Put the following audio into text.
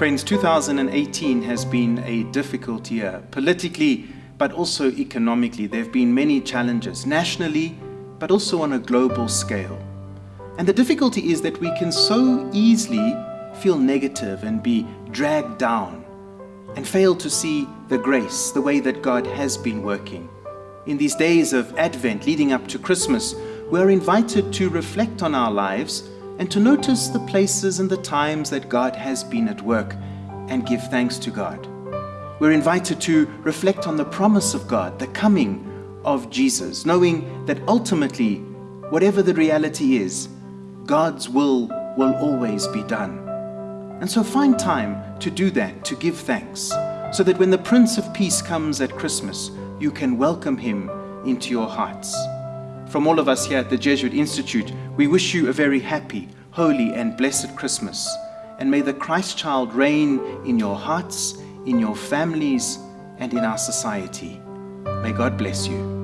Friends, 2018 has been a difficult year, politically, but also economically. There have been many challenges, nationally, but also on a global scale. And the difficulty is that we can so easily feel negative and be dragged down and fail to see the grace, the way that God has been working. In these days of Advent leading up to Christmas, we are invited to reflect on our lives and to notice the places and the times that God has been at work and give thanks to God. We're invited to reflect on the promise of God, the coming of Jesus, knowing that ultimately, whatever the reality is, God's will will always be done. And so find time to do that, to give thanks, so that when the Prince of Peace comes at Christmas, you can welcome him into your hearts. From all of us here at the Jesuit Institute, we wish you a very happy, holy, and blessed Christmas. And may the Christ child reign in your hearts, in your families, and in our society. May God bless you.